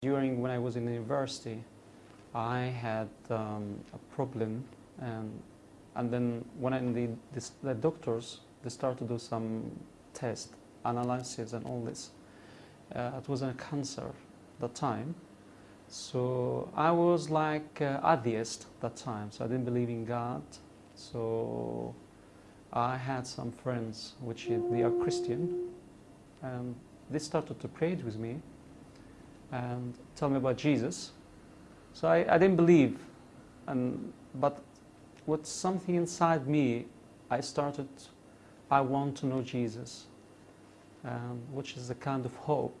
During when I was in university, I had um, a problem, and and then when I, the, this, the doctors they started to do some test analysis and all this. Uh, it was a cancer at that time, so I was like uh, atheist that time. So I didn't believe in God. So I had some friends which they are Christian, and they started to pray with me and tell me about Jesus. So I, I didn't believe, and, but with something inside me, I started, I want to know Jesus, um, which is a kind of hope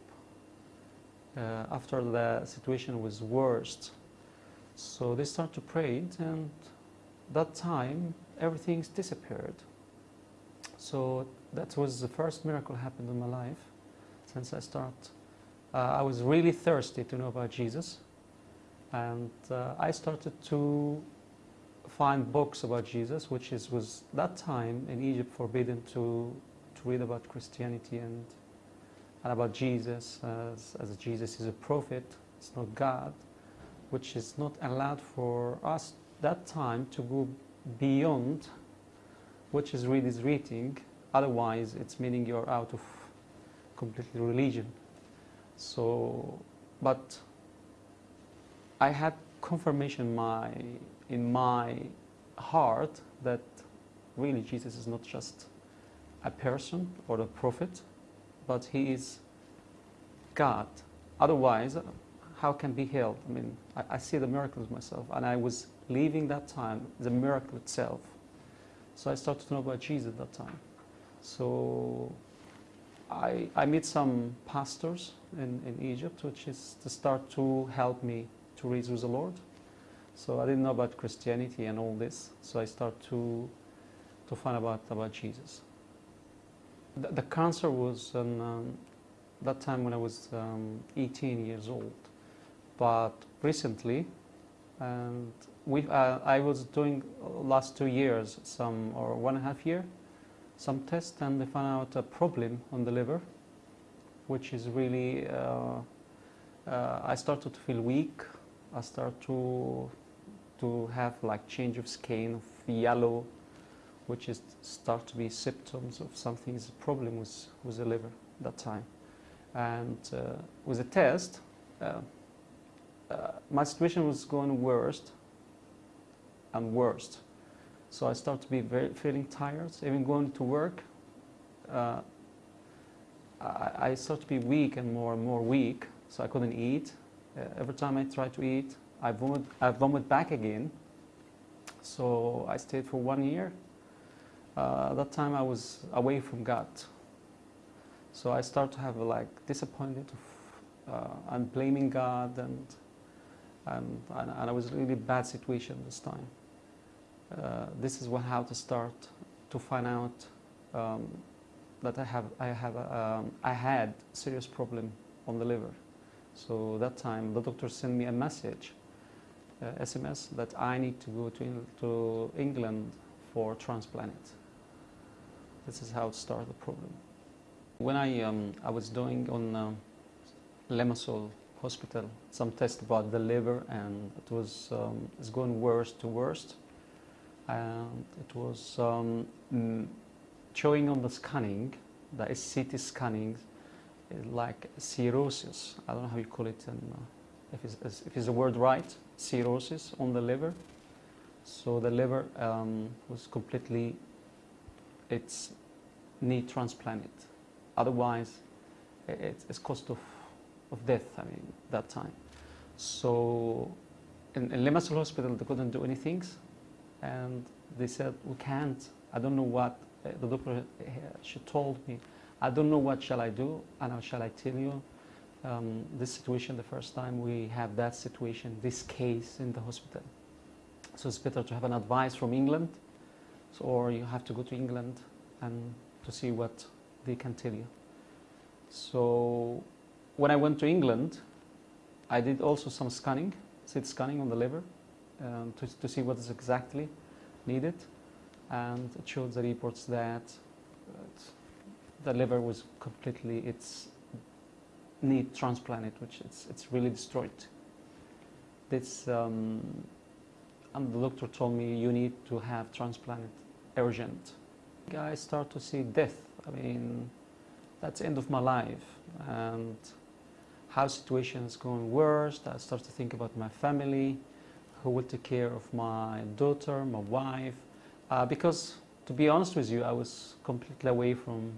uh, after the situation was worst. So they start to pray, and that time everything's disappeared. So that was the first miracle happened in my life since I start uh, I was really thirsty to know about Jesus. And uh, I started to find books about Jesus, which is, was that time in Egypt forbidden to, to read about Christianity and, and about Jesus, as, as Jesus is a prophet, it's not God, which is not allowed for us that time to go beyond which is read is reading, otherwise it's meaning you're out of completely religion. So, but I had confirmation my, in my heart that really Jesus is not just a person or a prophet, but he is God. Otherwise, how can be healed? I mean, I, I, see the miracles myself, and I was leaving that time, the miracle itself. So I started to know about Jesus at that time. So I, I meet some pastors in, in Egypt, which is to start to help me to reach with the Lord. So I didn't know about Christianity and all this, so I start to, to find about, about Jesus. The, the cancer was um, that time when I was um, 18 years old, but recently, and we, uh, I was doing last two years, some or one and a half year, some tests and they found out a problem on the liver, which is really, uh, uh, I started to feel weak. I start to, to have like change of skin, of yellow, which is start to be symptoms of something's problem with, with the liver that time. And uh, with the test, uh, uh, my situation was going worst and worst. So I start to be very feeling tired, even going to work. Uh, I, I, start to be weak and more and more weak, so I couldn't eat. Uh, every time I try to eat, I vomit, I vomit back again. So I stayed for one year. Uh, that time I was away from God. So I start to have like disappointed of, uh, and blaming God and, and, and, and I was really bad situation this time. Uh, this is what, how to start to find out um, that I have I have um, I had serious problem on the liver. So that time the doctor sent me a message, uh, SMS, that I need to go to, to England for transplant. This is how to start the problem. When I, um, I was doing on uh, Limassol Hospital some tests about the liver and it was um, it's going worse to worst and it was um, mm, showing on the scanning, the CT scanning, like cirrhosis. I don't know how you call it, and uh, if, it's, if it's the word right, cirrhosis on the liver. So the liver um, was completely, it's need transplanted. Otherwise, it's, it's cost of, of death, I mean, that time. So in, in Limassol Hospital, they couldn't do anything and they said, we can't, I don't know what, uh, the doctor, uh, she told me, I don't know what shall I do, and how shall I tell you, um, this situation, the first time we have that situation, this case in the hospital. So it's better to have an advice from England, so, or you have to go to England and to see what they can tell you. So when I went to England, I did also some scanning, CT scanning on the liver, um, to, to see what is exactly needed and it showed the reports that the liver was completely it's need transplanted, which it's, it's really destroyed. This, um, and the doctor told me you need to have transplanted urgent. I start to see death. I mean, that's end of my life. And how situation is going worse. I start to think about my family, who will take care of my daughter, my wife. Uh, because to be honest with you, I was completely away from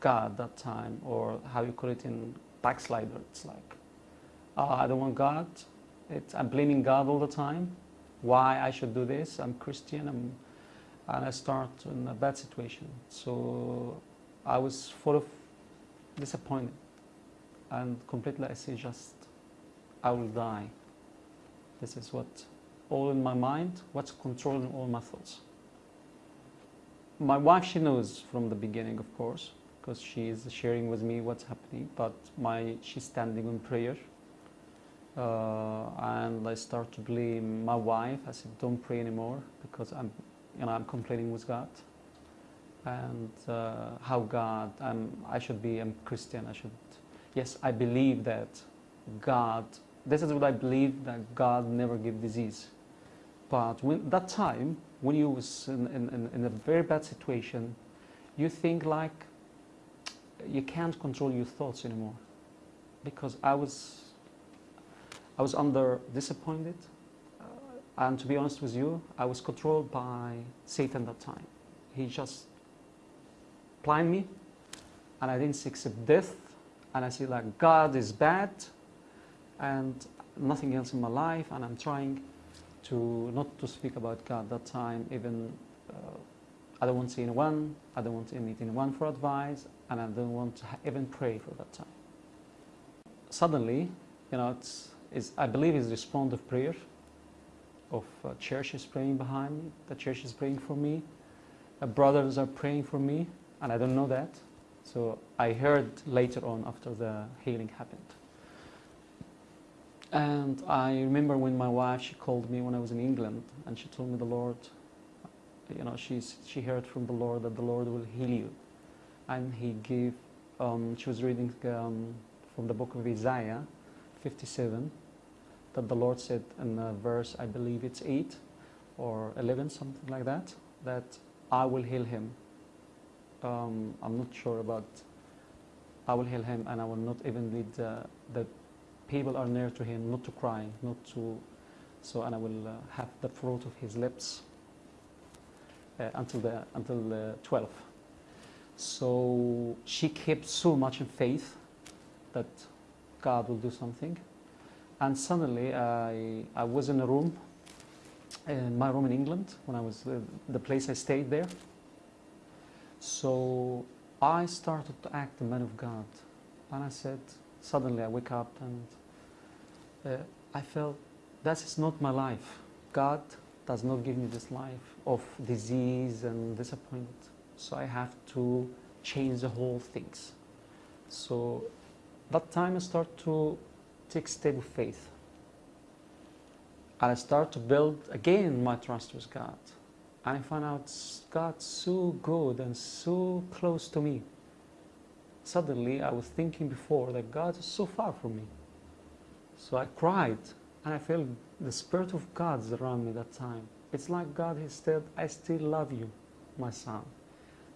God that time, or how you call it in backslider. It's like, oh, I don't want God. I'm blaming God all the time. Why I should do this? I'm Christian. I'm, and I start in a bad situation. So I was full of disappointment and completely I say just, I will die. This is what all in my mind, what's controlling all my thoughts. My wife, she knows from the beginning, of course, because she is sharing with me what's happening, but my, she's standing in prayer. Uh, and I start to blame my wife. I said, don't pray anymore because I'm, you know, I'm complaining with God. And uh, how God, I'm, I should be, I'm Christian, I should yes, I believe that God, this is what I believe, that God never give disease. But when that time, when you was in, in, in a very bad situation, you think like you can't control your thoughts anymore. Because I was, I was under disappointed. Uh, and to be honest with you, I was controlled by Satan that time. He just blind me and I didn't accept death and I see like God is bad and nothing else in my life and I'm trying to not to speak about God that time even uh, I don't want to see anyone I don't want to meet anyone for advice and I don't want to even pray for that time suddenly you know it's, it's I believe it's response of prayer of uh, churches praying behind me the church is praying for me uh, brothers are praying for me and I don't know that so I heard later on after the healing happened. And I remember when my wife, she called me when I was in England and she told me the Lord, you know, she's, she heard from the Lord that the Lord will heal you. And he gave, um, she was reading um, from the book of Isaiah 57, that the Lord said in a verse, I believe it's 8 or 11, something like that, that I will heal him um, I'm not sure about I will heal him and I will not even lead uh, the people are near to him not to cry not to so and I will uh, have the fruit of his lips uh, until the until the 12 so she kept so much in faith that God will do something. And suddenly I, I was in a room in my room in England when I was uh, the place I stayed there. So I started to act the man of God. And I said, suddenly I wake up and uh, I felt that is not my life. God does not give me this life of disease and disappointment. So I have to change the whole things. So that time I start to take of faith. And I start to build again my trust with God. And I found out God's so good and so close to me. Suddenly, I was thinking before that God is so far from me. So I cried, and I felt the Spirit of God around me that time. It's like God has said, I still love you, my son.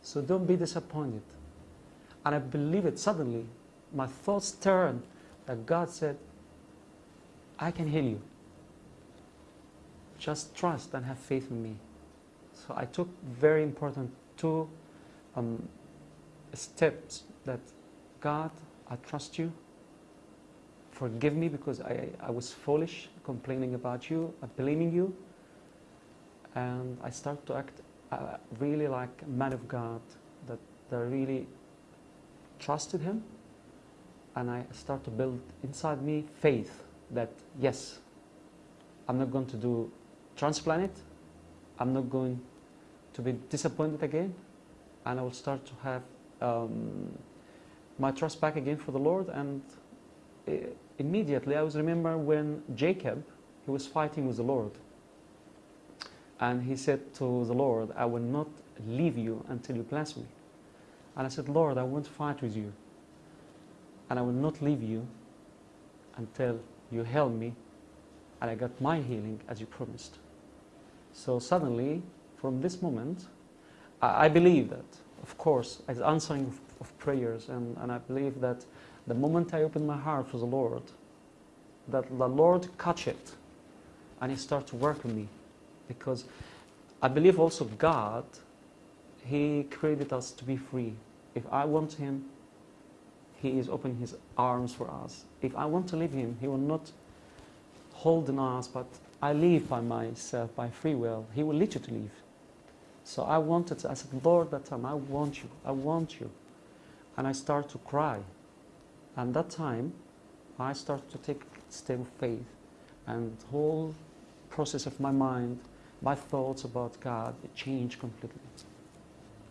So don't be disappointed. And I believe it suddenly. My thoughts turned that God said, I can heal you. Just trust and have faith in me. So I took very important two um, steps that God, I trust you. Forgive me because I, I was foolish, complaining about you, blaming you. And I start to act uh, really like a man of God, that, that I really trusted him. And I start to build inside me faith that, yes, I'm not going to do transplant it. I'm not going to be disappointed again and I will start to have um, my trust back again for the Lord and uh, immediately I was remember when Jacob he was fighting with the Lord. And he said to the Lord I will not leave you until you bless me. And I said Lord I won't fight with you. And I will not leave you until you heal me and I got my healing as you promised. So suddenly, from this moment, I, I believe that, of course, as answering of, of prayers, and, and I believe that the moment I open my heart for the Lord, that the Lord catch it and He starts to work on me. Because I believe also God, He created us to be free. If I want Him, He is opening His arms for us. If I want to leave Him, He will not hold on us, but I leave by myself, by free will. He will lead you to leave. So I wanted, I said, Lord, that time, I want you, I want you. And I start to cry. And that time, I started to take step of faith. And whole process of my mind, my thoughts about God, changed completely.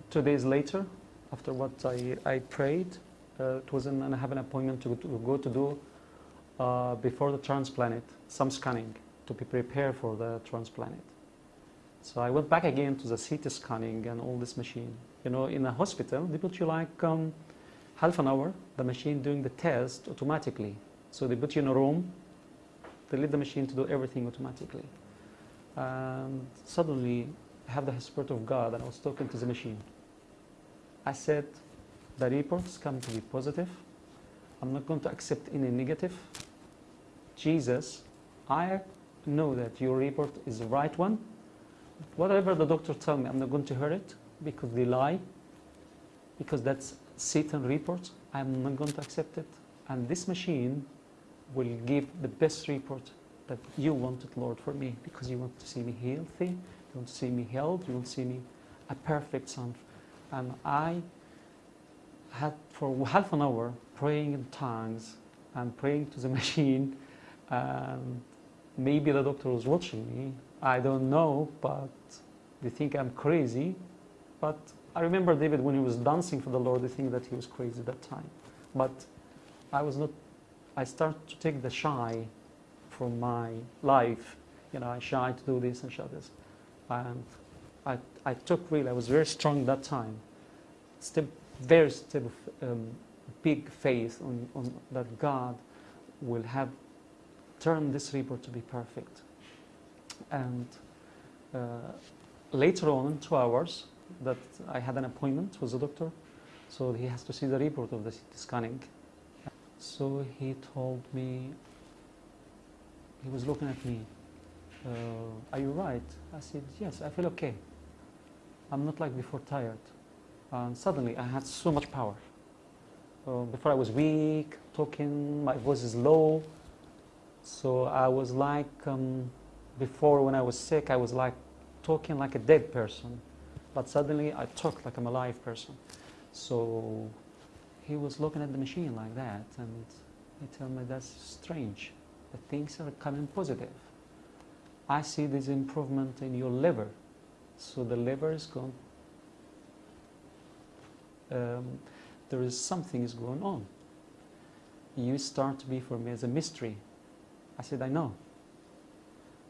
Two days later, after what I, I prayed, uh, it was in, and I have an appointment to, to go to do uh, before the transplant, some scanning to be prepared for the transplant. So I went back again to the CT scanning and all this machine. You know, in a hospital, they put you like um, half an hour, the machine doing the test automatically. So they put you in a room, they leave the machine to do everything automatically. And suddenly, I have the Spirit of God and I was talking to the machine. I said, the reports come to be positive. I'm not going to accept any negative. Jesus, I know that your report is the right one. Whatever the doctor tell me, I'm not going to hear it because they lie. Because that's Satan report. I'm not going to accept it. And this machine will give the best report that you wanted, Lord, for me, because you want to see me healthy, you want to see me healed, you want to see me a perfect son. And I had for half an hour praying in tongues and praying to the machine. And maybe the doctor was watching me. I don't know, but they think I'm crazy. But I remember David when he was dancing for the Lord, they think that he was crazy at that time. But I was not, I started to take the shy from my life. You know, I shy to do this and shy this. And I, I took really, I was very strong that time. Step, very step um, big faith on, on that God will have turned this river to be perfect. And uh, later on, in two hours, that I had an appointment with the doctor, so he has to see the report of the CT scanning. So he told me, he was looking at me, uh, are you right? I said, yes, I feel okay. I'm not like before tired. And suddenly I had so much power. Uh, before I was weak, talking, my voice is low. So I was like, um, before when I was sick, I was like talking like a dead person. But suddenly I talk like I'm a live person. So he was looking at the machine like that and he told me that's strange. The things are coming positive. I see this improvement in your liver. So the liver is gone. Um, there is something is going on. You start to be for me as a mystery. I said, I know.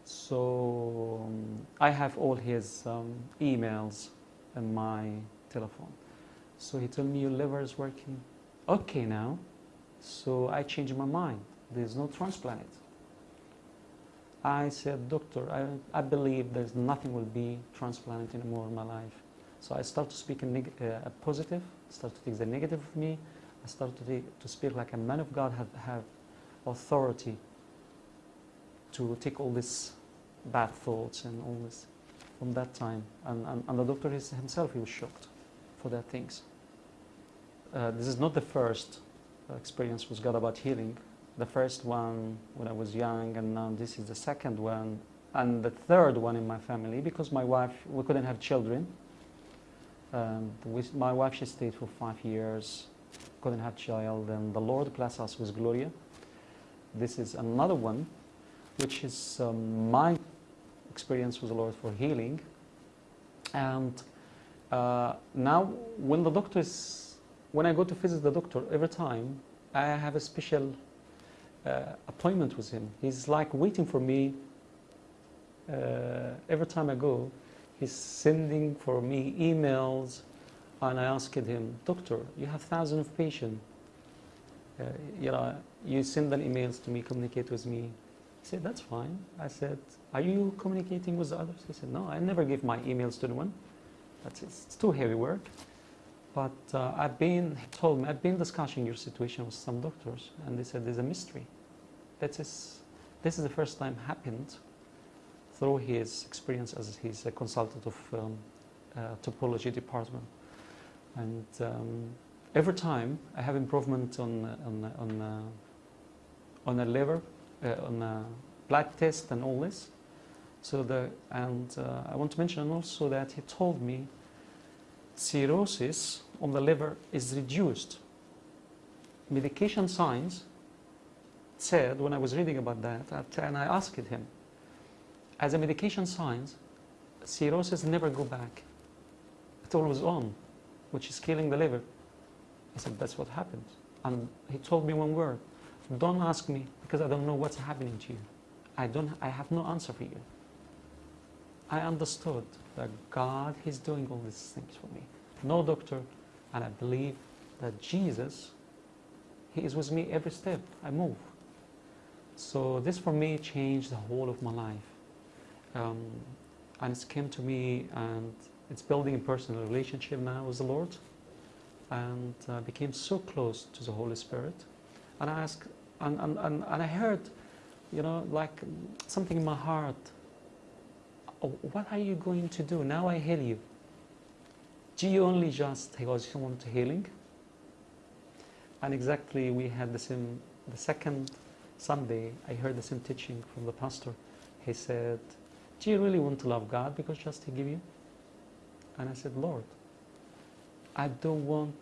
So um, I have all his um, emails and my telephone. So he told me your liver is working okay now. So I changed my mind. There's no transplant. I said, doctor, I, I believe there's nothing will be transplanted anymore in my life. So I start to speak in uh, positive, start to take the negative of me. I start to, to speak like a man of God have, have authority to take all these bad thoughts and all this from that time. And, and, and the doctor himself, he was shocked for that things. Uh, this is not the first experience with God about healing. The first one when I was young, and now this is the second one, and the third one in my family because my wife, we couldn't have children. Um, with my wife, she stayed for five years, couldn't have child, and the Lord blessed us with Gloria. This is another one, which is um, my experience with the Lord for healing. And uh, now, when the doctor is, when I go to visit the doctor, every time I have a special uh, appointment with him. He's like waiting for me uh, every time I go. He's sending for me emails, and I asked him, Doctor, you have thousands of patients. uh, you know, you send an emails to me, communicate with me. He said, that's fine. I said, are you communicating with the others? He said, no, I never give my emails to anyone. That's it's too heavy work. But uh, I've been, he told me, I've been discussing your situation with some doctors, and they said there's a mystery. That is, this is the first time happened through his experience as he's a consultant of um, uh, hepatology department. And um, every time I have improvement on on on uh, on a liver, on a blood test, and all this. So the and uh, I want to mention also that he told me cirrhosis on the liver is reduced. Medication science said when I was reading about that, and I asked him, as a medication science, cirrhosis never go back. It always on, which is killing the liver. I said, that's what happened. And he told me one word, don't ask me because I don't know what's happening to you. I, don't, I have no answer for you. I understood that God is doing all these things for me. No doctor, and I believe that Jesus, He is with me every step I move. So this for me changed the whole of my life. Um, and it's came to me and it's building a personal relationship now with the Lord and uh, became so close to the Holy Spirit. And I asked, and, and, and, and I heard, you know, like something in my heart. Oh, what are you going to do? Now I heal you. Do you only just because you want healing? And exactly we had the same, the second Sunday, I heard the same teaching from the pastor. He said, do you really want to love God because just He give you? And I said, Lord, I don't want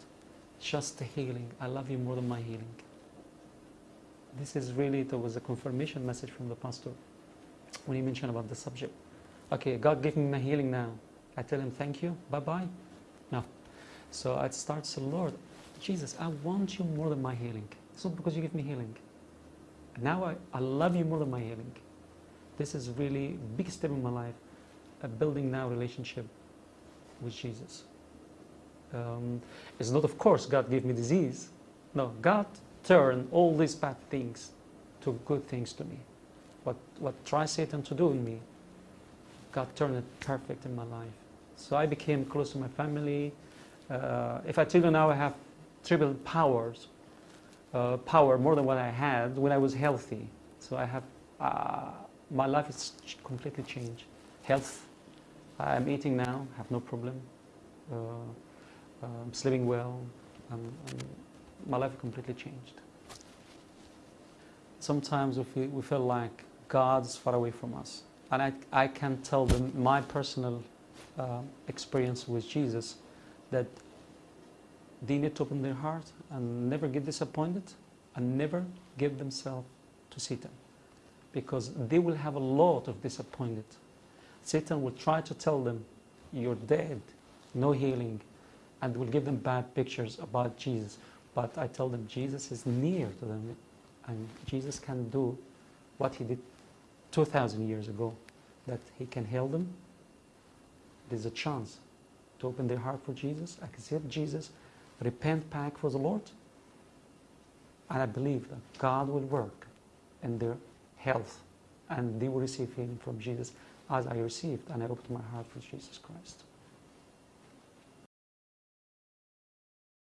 just the healing. I love you more than my healing. This is really, there was a confirmation message from the pastor when he mentioned about the subject. Okay, God give me my healing now. I tell him, thank you, bye-bye. No. So I start to Lord, Jesus, I want you more than my healing. It's not because you give me healing. Now I, I love you more than my healing. This is really big step in my life, a building now relationship with Jesus. Um, it's not, of course, God gave me disease. No, God turned all these bad things to good things to me. What, what tries Satan to do in me, God turned it perfect in my life. So I became close to my family. Uh, if I tell you now I have triple powers, uh, power more than what I had when I was healthy. So I have, uh, my life is completely changed. Health, I'm eating now, have no problem. Uh, I'm sleeping well. I'm, I'm, my life completely changed. Sometimes we feel, we feel like God's far away from us. And I, I can tell them my personal uh, experience with Jesus that they need to open their heart and never get disappointed and never give themselves to Satan because they will have a lot of disappointed. Satan will try to tell them, you're dead, no healing, and will give them bad pictures about Jesus. But I tell them Jesus is near to them and Jesus can do what he did 2,000 years ago, that he can heal them. There's a chance to open their heart for Jesus, accept Jesus, repent back for the Lord, and I believe that God will work in their health and they will receive healing from Jesus as I received and I opened my heart for Jesus Christ.